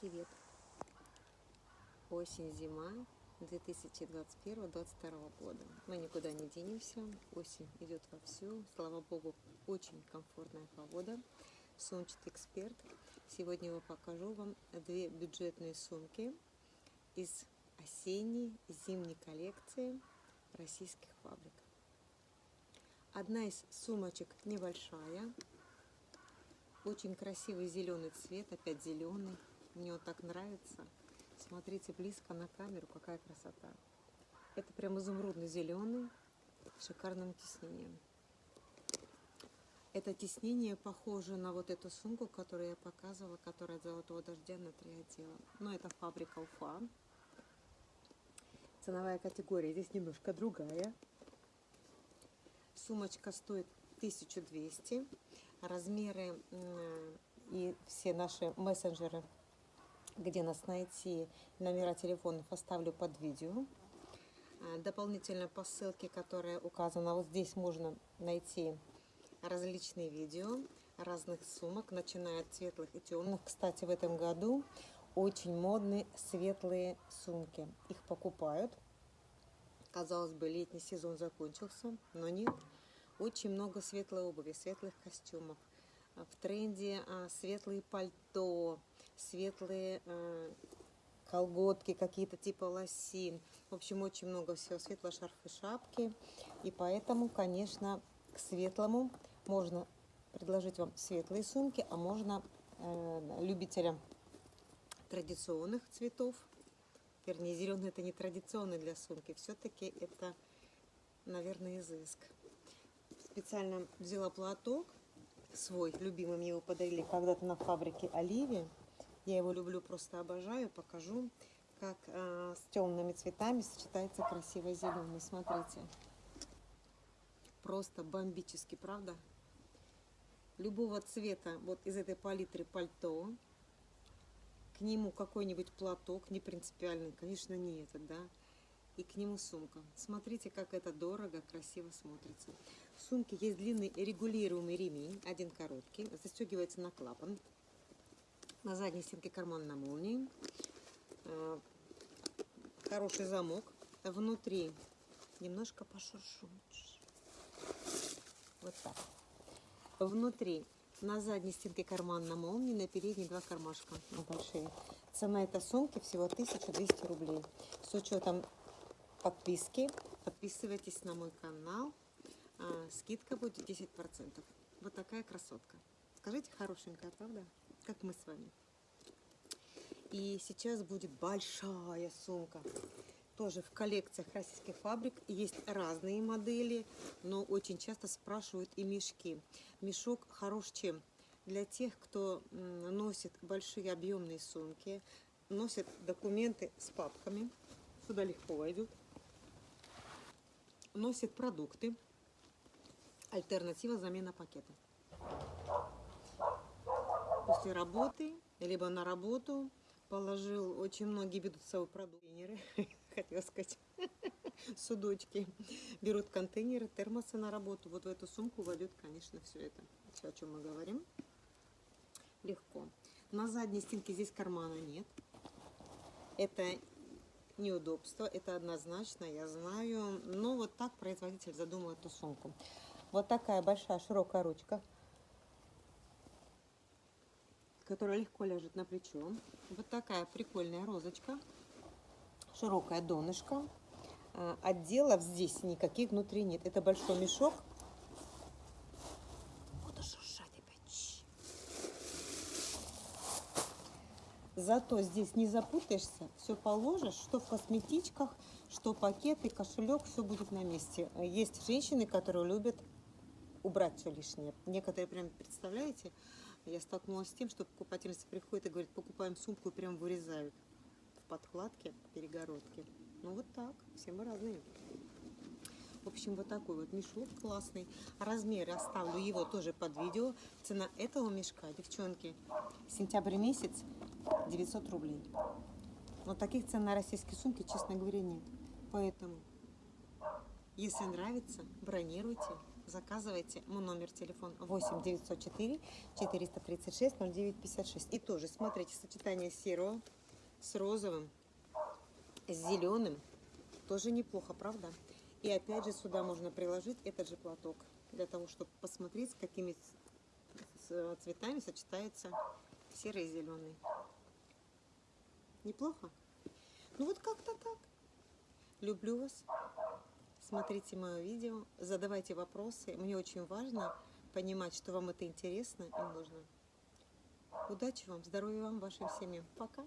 Привет! Осень-зима 2021-2022 года. Мы никуда не денемся. Осень идет вовсю. Слава богу, очень комфортная погода. Сумчатый эксперт. Сегодня я покажу вам две бюджетные сумки из осенней зимней коллекции российских фабрик. Одна из сумочек небольшая, очень красивый зеленый цвет, опять зеленый. Мне вот так нравится. Смотрите близко на камеру, какая красота. Это прям изумрудно-зеленый, шикарным тиснением. Это тиснение похоже на вот эту сумку, которую я показывала, которая от золотого дождя на три отдела. Но это фабрика Уфа. Ценовая категория здесь немножко другая. Сумочка стоит 1200. Размеры и все наши мессенджеры, где нас найти, номера телефонов оставлю под видео. А, дополнительно по ссылке, которая указана вот здесь, можно найти различные видео разных сумок, начиная от светлых и темных. Кстати, в этом году очень модные светлые сумки. Их покупают. Казалось бы, летний сезон закончился, но нет. Очень много светлой обуви, светлых костюмов. А, в тренде а, светлые пальто, светлые а, колготки какие-то типа лосин. В общем, очень много всего. Светлые шарфы, шапки. И поэтому, конечно, к светлому можно предложить вам светлые сумки, а можно э, любителям традиционных цветов. Вернее, зеленый это не традиционный для сумки. Все-таки это, наверное, изыск специально взяла платок свой, любимый, мне его подарили когда-то на фабрике Оливии. Я его люблю, просто обожаю. Покажу, как э, с темными цветами сочетается красивый зеленый. Смотрите. Просто бомбически, правда? Любого цвета, вот из этой палитры пальто, к нему какой-нибудь платок, не принципиальный, конечно, не этот, да, и к нему сумка. Смотрите, как это дорого, красиво смотрится. В сумке есть длинный регулируемый ремень, один короткий, застегивается на клапан. На задней стенке карман на молнии. А, хороший замок. Внутри немножко пошуршу. Вот так. Внутри на задней стенке карман на молнии, на передней два кармашка большие. Цена этой сумки всего 1200 рублей. С учетом подписки. Подписывайтесь на мой канал. А, скидка будет 10%. Вот такая красотка. Скажите, хорошенькая, правда? Как мы с вами. И сейчас будет большая сумка. Тоже в коллекциях российских фабрик есть разные модели, но очень часто спрашивают и мешки. Мешок хорош чем? Для тех, кто носит большие объемные сумки, носит документы с папками. Сюда легко войдут носит продукты. Альтернатива замена пакета. После работы, либо на работу положил, очень многие берут с собой продукты, хотела сказать, судочки, берут контейнеры, термосы на работу. Вот в эту сумку войдет, конечно, все это, все, о чем мы говорим. Легко. На задней стенке здесь кармана нет. Это неудобство, это однозначно, я знаю. Но вот так производитель задумал эту сумку. Вот такая большая широкая ручка, которая легко ляжет на плечо. Вот такая прикольная розочка, широкая донышко. А, отделов здесь никаких внутри нет. Это большой мешок Зато здесь не запутаешься, все положишь, что в косметичках, что пакеты, кошелек, все будет на месте. Есть женщины, которые любят убрать все лишнее. Некоторые прям, представляете, я столкнулась с тем, что покупательница приходит и говорит, покупаем сумку и прям вырезают в подкладке перегородки. Ну вот так, все мы разные. В общем, вот такой вот мешок классный. Размеры оставлю его тоже под видео. Цена этого мешка, девчонки, сентябрь месяц 900 рублей. Но таких цен на российские сумки, честно говоря, нет. Поэтому, если нравится, бронируйте. Заказывайте. Мой номер телефона 8 904 436 0956. И тоже смотрите сочетание серого с розовым, с зеленым. Тоже неплохо, правда? И опять же сюда можно приложить этот же платок для того, чтобы посмотреть, с какими с цветами сочетается серый и зеленый. Неплохо? Ну вот как-то так. Люблю вас. Смотрите мое видео, задавайте вопросы. Мне очень важно понимать, что вам это интересно и нужно. Удачи вам, здоровья вам, вашим семьям. Пока.